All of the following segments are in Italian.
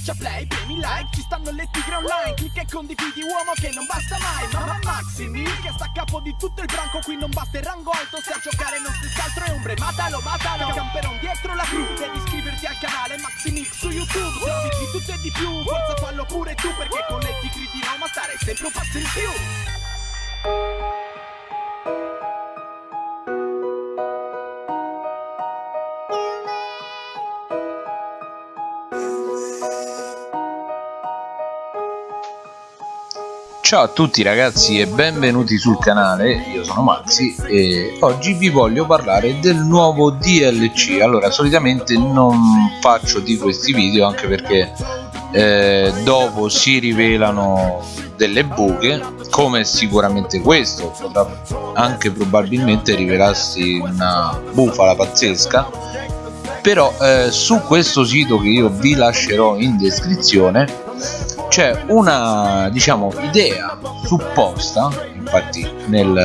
Schiaccia play, premi like, ci stanno le tigre online Clicca e condividi uomo che non basta mai Mamma Maximi che sta a capo di tutto il branco Qui non basta il rango alto se a giocare non stessi altro è ombre Matalo, matalo, camperon dietro la crew Devi iscriverti al canale Maximix su YouTube Servizi di tutto e di più, forza fallo pure tu Perché con le tigre di Roma stare sempre un passo in più Ciao a tutti ragazzi e benvenuti sul canale, io sono Maxi e oggi vi voglio parlare del nuovo DLC Allora solitamente non faccio di questi video anche perché eh, dopo si rivelano delle buche come sicuramente questo potrà anche probabilmente rivelarsi una bufala pazzesca. Però eh, su questo sito che io vi lascerò in descrizione c'è una diciamo idea supposta infatti nel,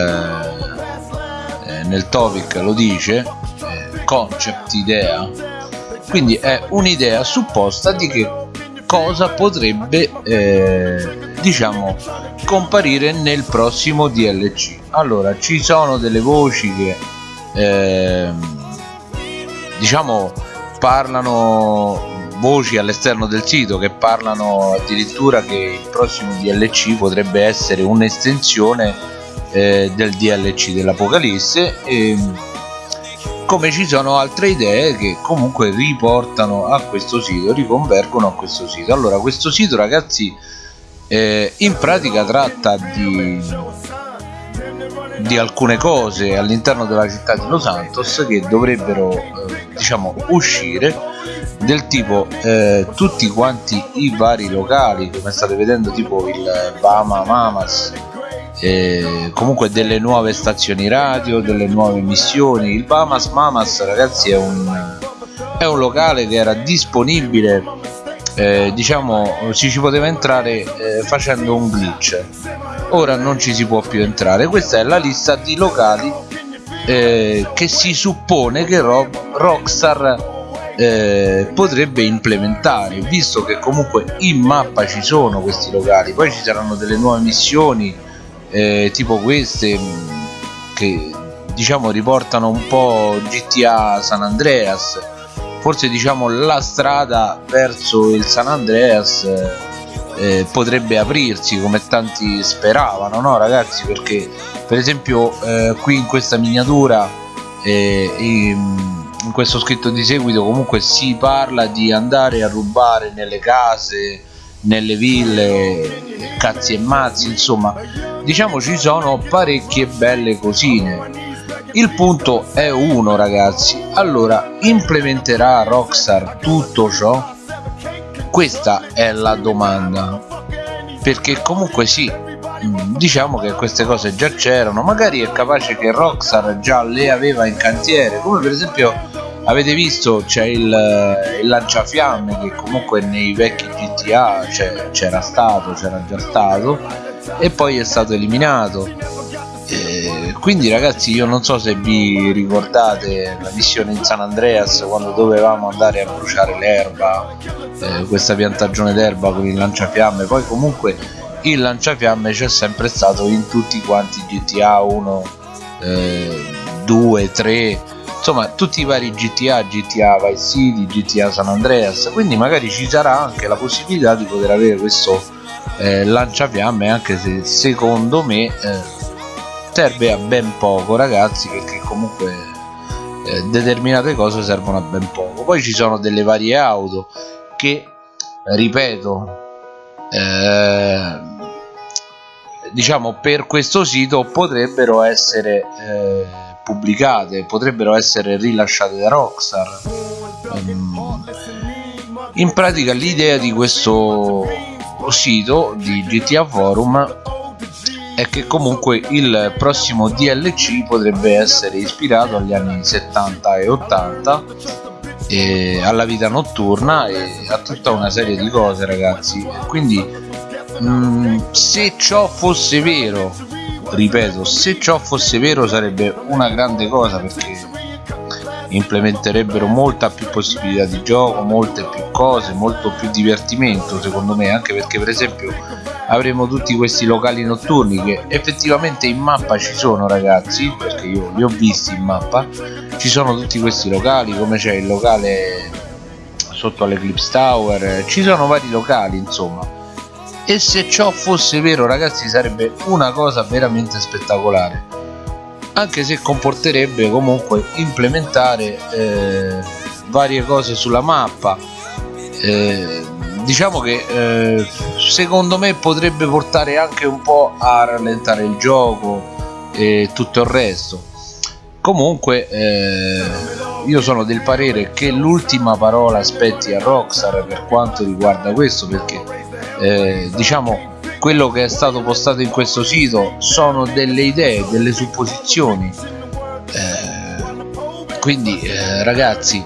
eh, nel topic lo dice eh, concept idea. Quindi è un'idea supposta di che cosa potrebbe eh, diciamo comparire nel prossimo DLC allora ci sono delle voci che ehm, diciamo parlano voci all'esterno del sito che parlano addirittura che il prossimo DLC potrebbe essere un'estensione eh, del DLC dell'Apocalisse e come ci sono altre idee che comunque riportano a questo sito, riconvergono a questo sito. Allora questo sito ragazzi eh, in pratica tratta di, di alcune cose all'interno della città di Los Santos che dovrebbero eh, diciamo uscire del tipo eh, tutti quanti i vari locali come state vedendo tipo il Bama Mamas eh, comunque delle nuove stazioni radio delle nuove missioni. Il Bamas Mamas ragazzi è un, è un locale che era disponibile eh, diciamo ci si poteva entrare eh, facendo un glitch. Ora non ci si può più entrare. Questa è la lista di locali eh, che si suppone che Ro Rockstar eh, potrebbe implementare visto che comunque in mappa ci sono questi locali. Poi ci saranno delle nuove missioni eh, tipo queste mm, che diciamo riportano un po' GTA San Andreas. Forse diciamo la strada verso il San Andreas eh, potrebbe aprirsi come tanti speravano no ragazzi? Perché per esempio eh, qui in questa miniatura eh, in, in questo scritto di seguito comunque si parla di andare a rubare nelle case nelle ville cazzi e mazzi insomma. Diciamo ci sono parecchie belle cosine. Il punto è uno ragazzi. Allora implementerà Rockstar tutto ciò? Questa è la domanda. Perché comunque sì diciamo che queste cose già c'erano. Magari è capace che Rockstar già le aveva in cantiere come per esempio avete visto c'è il, il, lanciafiamme che comunque nei vecchi GTA c'era stato c'era già stato e poi è stato eliminato. E quindi ragazzi io non so se vi ricordate la missione in San Andreas quando dovevamo andare a bruciare l'erba eh, questa piantagione d'erba con il lanciafiamme. Poi comunque il lanciafiamme c'è sempre stato in tutti quanti GTA 1 eh, 2 3 insomma tutti i vari GTA, GTA Vice City, GTA San Andreas quindi magari ci sarà anche la possibilità di poter avere questo eh, lanciafiamme anche se secondo me eh, serve a ben poco ragazzi perché comunque eh, determinate cose servono a ben poco. Poi ci sono delle varie auto che ripeto eh, diciamo per questo sito potrebbero essere eh, pubblicate potrebbero essere rilasciate da Rockstar. Um, in pratica l'idea di questo sito di GTA Forum è che comunque il prossimo DLC potrebbe essere ispirato agli anni 70 e 80 e alla vita notturna e a tutta una serie di cose ragazzi. Quindi mh, mm, se ciò fosse vero ripeto se ciò fosse vero sarebbe una grande cosa perché implementerebbero molta più possibilità di gioco molte più cose molto più divertimento secondo me anche perché per esempio avremo tutti questi locali notturni che effettivamente in mappa ci sono ragazzi perché io li ho visti in mappa ci sono tutti questi locali come c'è il locale sotto all'Eclipse Tower ci sono vari locali insomma e se ciò fosse vero ragazzi sarebbe una cosa veramente spettacolare. Anche se comporterebbe comunque implementare eh, varie cose sulla mappa. Eh, diciamo che eh, secondo me potrebbe portare anche un po' a rallentare il gioco e tutto il resto. Comunque eh, io sono del parere che l'ultima parola aspetti a Rockstar per quanto riguarda questo perché eh, diciamo quello che è stato postato in questo sito sono delle idee delle supposizioni. Eh, quindi eh, ragazzi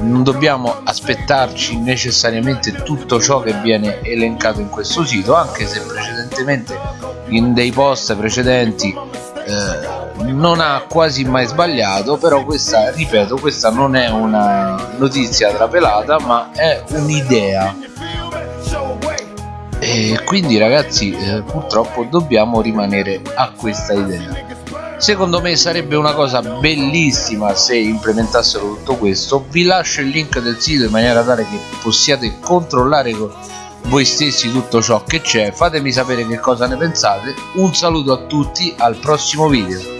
non dobbiamo aspettarci necessariamente tutto ciò che viene elencato in questo sito anche se precedentemente in dei post precedenti eh, non ha quasi mai sbagliato però questa ripeto questa non è una notizia trapelata ma è un'idea e quindi ragazzi eh, purtroppo dobbiamo rimanere a questa idea. Secondo me sarebbe una cosa bellissima se implementassero tutto questo. Vi lascio il link del sito in maniera tale che possiate controllare voi stessi tutto ciò che c'è. Fatemi sapere che cosa ne pensate. Un saluto a tutti al prossimo video